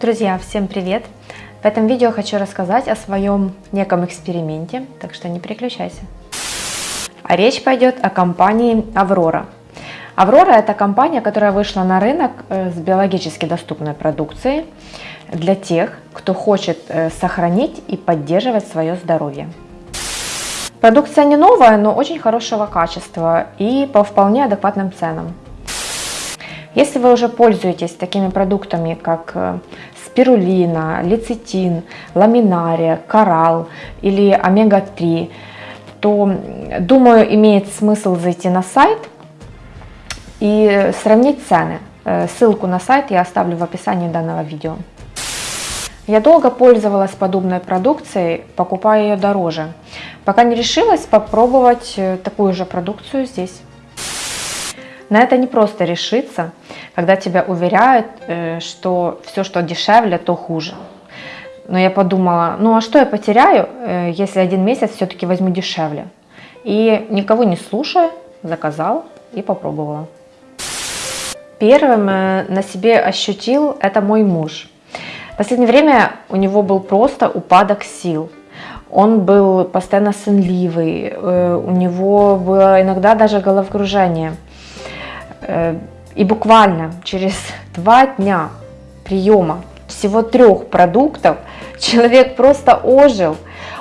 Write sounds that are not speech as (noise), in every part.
Друзья, всем привет! В этом видео хочу рассказать о своем неком эксперименте, так что не переключайся. А речь пойдет о компании Аврора. Аврора это компания, которая вышла на рынок э, с биологически доступной продукцией для тех, кто хочет э, сохранить и поддерживать свое здоровье. Продукция не новая, но очень хорошего качества и по вполне адекватным ценам. Если вы уже пользуетесь такими продуктами, как э, спирулина, лецитин, ламинария, коралл или омега-3, то, думаю, имеет смысл зайти на сайт и сравнить цены. Э, ссылку на сайт я оставлю в описании данного видео. Я долго пользовалась подобной продукцией, покупая ее дороже, пока не решилась попробовать э, такую же продукцию здесь. На это не просто решиться, когда тебя уверяют, э, что все, что дешевле, то хуже. Но я подумала, ну а что я потеряю, э, если один месяц все-таки возьму дешевле? И никого не слушая, заказала и попробовала. Первым э, на себе ощутил это мой муж. В последнее время у него был просто упадок сил. Он был постоянно сонливый, у него было иногда даже головокружение – и буквально через два дня приема всего трех продуктов (laughs) человек просто ожил.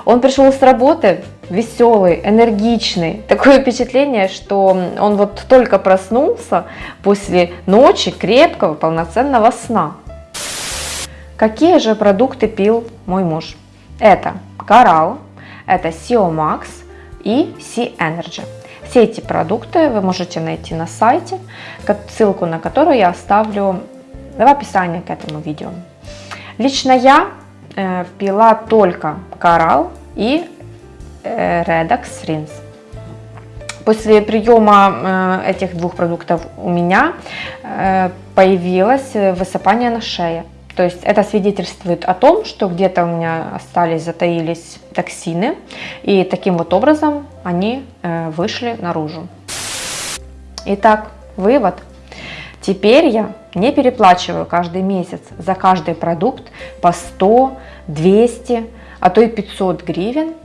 Он пришел с работы веселый, энергичный. Такое впечатление, что он вот только проснулся после ночи крепкого, полноценного сна. Какие же продукты пил мой муж? Это Coral, это Sio Max и Sea Energy. Все эти продукты вы можете найти на сайте, ссылку на которую я оставлю в описании к этому видео. Лично я э, пила только Coral и э, Redox Rinse. После приема э, этих двух продуктов у меня появилось высыпание на шее. То есть это свидетельствует о том, что где-то у меня остались, затаились токсины, и таким вот образом они э, вышли наружу. Итак, вывод. Теперь я не переплачиваю каждый месяц за каждый продукт по 100, 200, а то и 500 гривен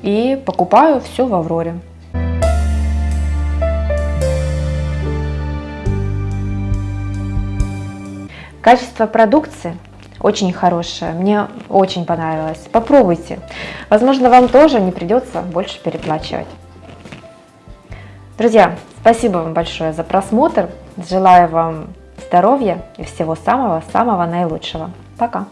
и покупаю все в Авроре. Качество продукции очень хорошее, мне очень понравилось. Попробуйте. Возможно, вам тоже не придется больше переплачивать. Друзья, спасибо вам большое за просмотр. Желаю вам здоровья и всего самого-самого наилучшего. Пока!